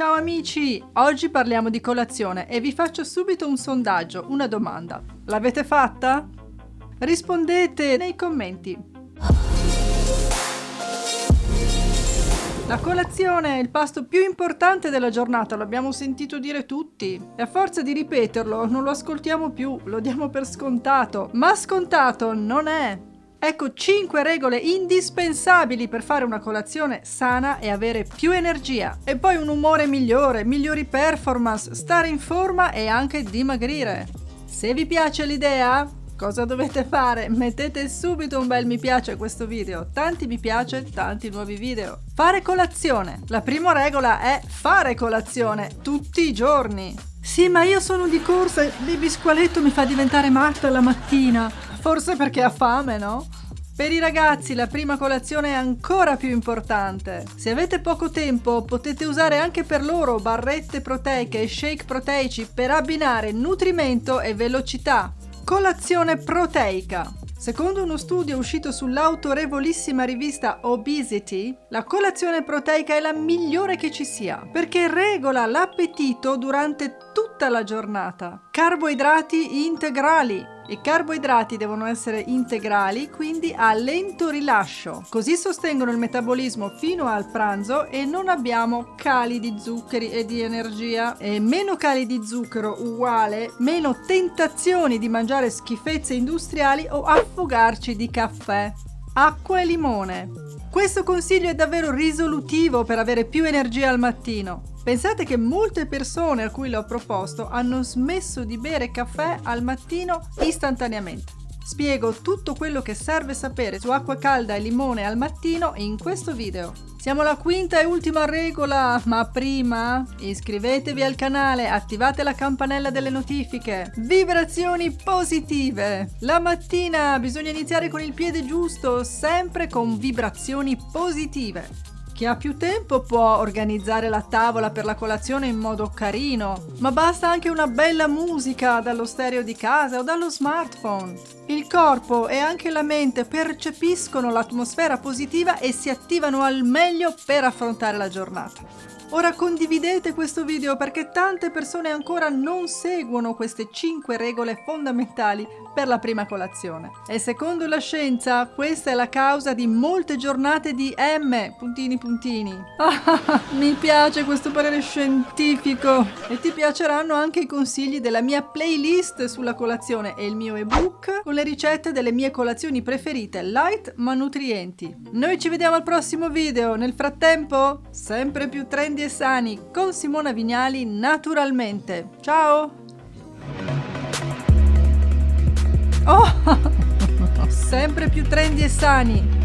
Ciao amici! Oggi parliamo di colazione e vi faccio subito un sondaggio, una domanda. L'avete fatta? Rispondete nei commenti. La colazione è il pasto più importante della giornata, l'abbiamo sentito dire tutti. E a forza di ripeterlo non lo ascoltiamo più, lo diamo per scontato. Ma scontato non è. Ecco 5 regole indispensabili per fare una colazione sana e avere più energia. E poi un umore migliore, migliori performance, stare in forma e anche dimagrire. Se vi piace l'idea, cosa dovete fare? Mettete subito un bel mi piace a questo video. Tanti mi piace, tanti nuovi video. Fare colazione. La prima regola è fare colazione tutti i giorni. Sì, ma io sono di corsa e il bisqualetto mi fa diventare matta la mattina. Forse perché ha fame, no? Per i ragazzi la prima colazione è ancora più importante. Se avete poco tempo potete usare anche per loro barrette proteiche e shake proteici per abbinare nutrimento e velocità. Colazione proteica. Secondo uno studio uscito sull'autorevolissima rivista Obesity, la colazione proteica è la migliore che ci sia, perché regola l'appetito durante tutta la giornata. Carboidrati integrali, i carboidrati devono essere integrali, quindi a lento rilascio. Così sostengono il metabolismo fino al pranzo e non abbiamo cali di zuccheri e di energia. E meno cali di zucchero uguale meno tentazioni di mangiare schifezze industriali o affogarci di caffè. Acqua e limone. Questo consiglio è davvero risolutivo per avere più energia al mattino. Pensate che molte persone a cui l'ho proposto hanno smesso di bere caffè al mattino istantaneamente. Spiego tutto quello che serve sapere su acqua calda e limone al mattino in questo video. Siamo alla quinta e ultima regola, ma prima iscrivetevi al canale, attivate la campanella delle notifiche. Vibrazioni positive! La mattina bisogna iniziare con il piede giusto, sempre con vibrazioni positive. Chi ha più tempo può organizzare la tavola per la colazione in modo carino, ma basta anche una bella musica dallo stereo di casa o dallo smartphone. Il corpo e anche la mente percepiscono l'atmosfera positiva e si attivano al meglio per affrontare la giornata. Ora condividete questo video perché tante persone ancora non seguono queste 5 regole fondamentali per la prima colazione. E secondo la scienza questa è la causa di molte giornate di M, puntini puntini. Ah, mi piace questo parere scientifico! E ti piaceranno anche i consigli della mia playlist sulla colazione e il mio ebook con le ricette delle mie colazioni preferite, light ma nutrienti. Noi ci vediamo al prossimo video, nel frattempo sempre più trendy e sani con Simona Vignali naturalmente. Ciao! Oh! Sempre più trendy e sani!